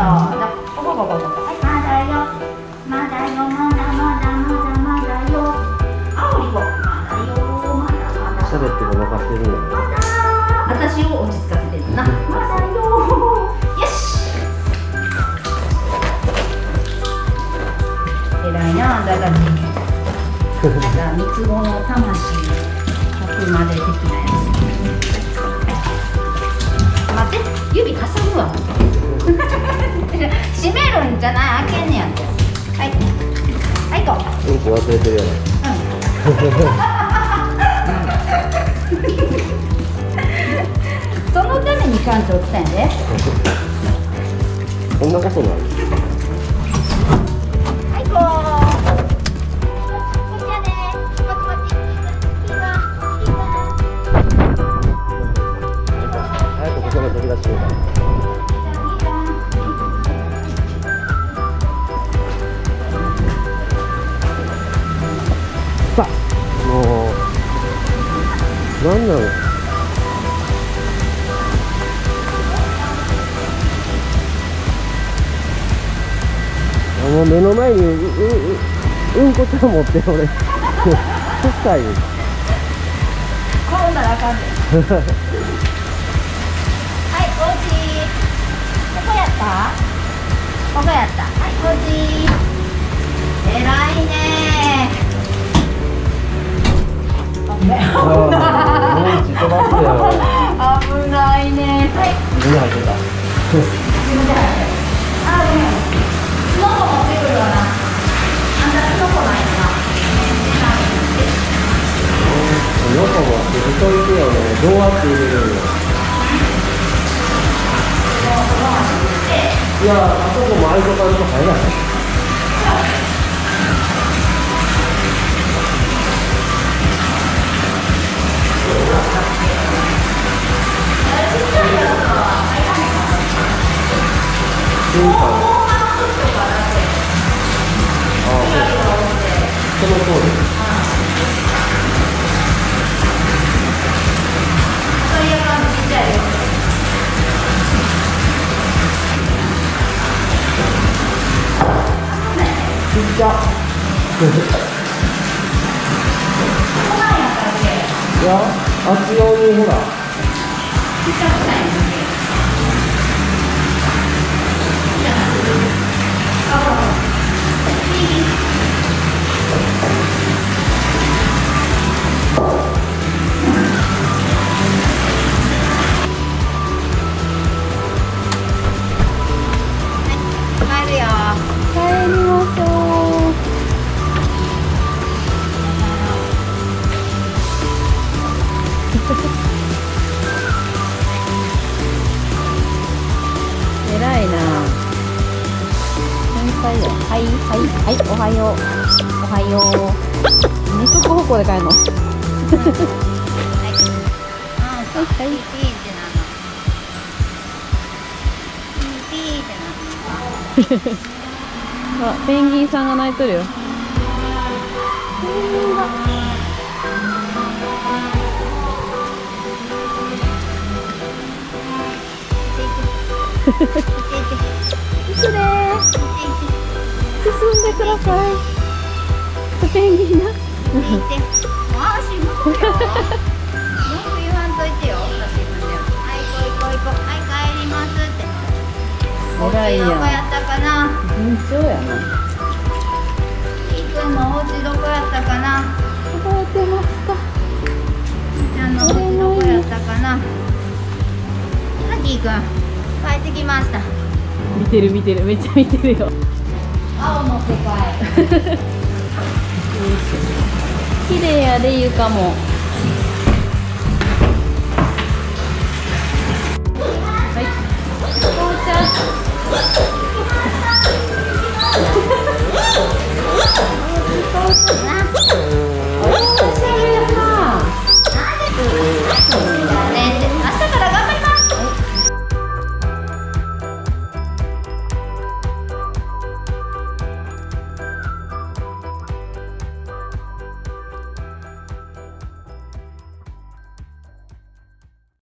ここここここはい。まだよまだよまだまだまだまだよ。あおりこまだよまだまだ。喋ってごまかしてるんやまだ私を落ち着かせてるな。まだよよし。偉いなだがなんか三つ子の魂100まで的なやじゃない開けんねやんて。はい。はい行こう。うんこ忘れてるやそのために館長来たんやで。ろこんなことないはい行こううなんなの？あもう目の前にううううんこちゃん持って俺。臭い転んだらあかんではいおうちここやった？ここやった。はいおうち偉いね危ないもうち飛ばすよ危ないね。はい。自分入ってた。自分で入ってあごめんキノコ持ってくるわな。あんたキノコないかなよくもって太いてよねどうやって。入れるのいやあそこも開いとかんと入らない。ちゃ いやあっち用にほらいはいはいおはよう。おはよう。二足歩行で帰るの？はい。はいはいあペンギンさんが泣いとるよ。いくでー進んでください。ペンギンなあしむくよ文句言わん。といてよ私もねはい行こう行こう行こうはい帰りますって。偉いやんどこやったかな。順調やな。いくんのお家どこやったかな。覚えてますか？ちゃんのお家どこやったかな。はきーくん。帰ってきました。見てる見てる。めっちゃ見てるよ青の世界。綺麗やで床も。